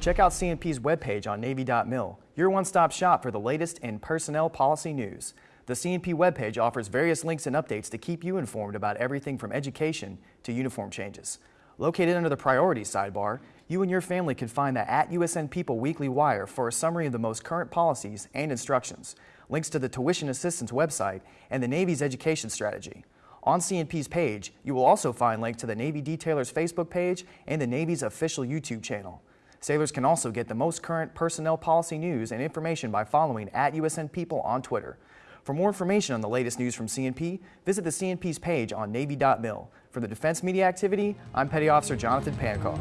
Check out CNP's webpage on Navy.mil, your one-stop shop for the latest in personnel policy news. The CNP webpage offers various links and updates to keep you informed about everything from education to uniform changes. Located under the Priorities sidebar, you and your family can find the At USN People Weekly Wire for a summary of the most current policies and instructions, links to the Tuition Assistance website, and the Navy's education strategy. On CNP's page, you will also find links to the Navy Detailers Facebook page and the Navy's official YouTube channel. Sailors can also get the most current personnel policy news and information by following at USN People on Twitter. For more information on the latest news from CNP, visit the CNP's page on Navy.mil. For the Defense Media Activity, I'm Petty Officer Jonathan Pancaw.